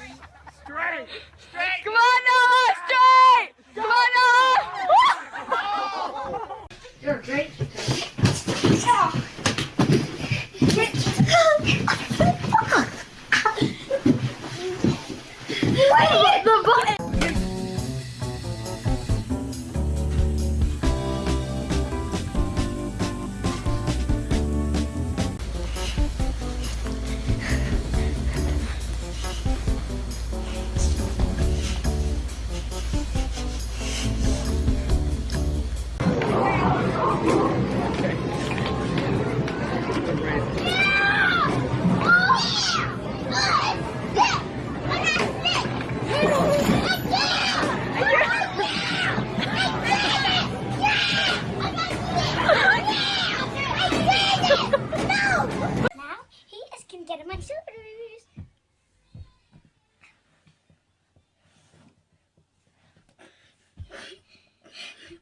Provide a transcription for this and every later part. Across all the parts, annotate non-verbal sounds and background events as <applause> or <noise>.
Straight. Straight. Come on, Noah. Straight. Come on, Noah. <laughs> You're great. Wait.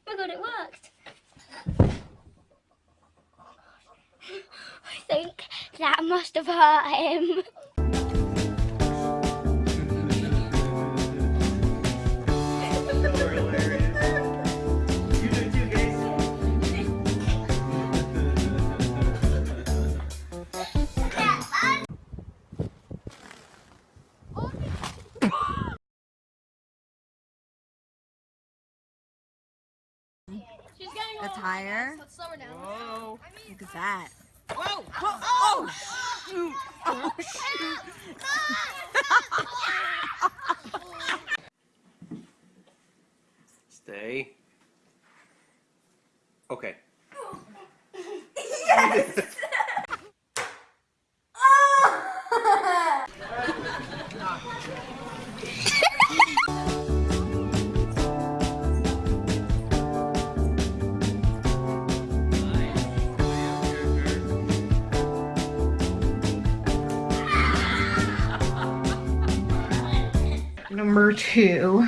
My god, it worked. I think that must have hurt him. You do too, guys. That's higher. Let's slow her down. Whoa. Look at that. Whoa. Oh, shoot. Oh, shoot. Stay. Okay. Number two.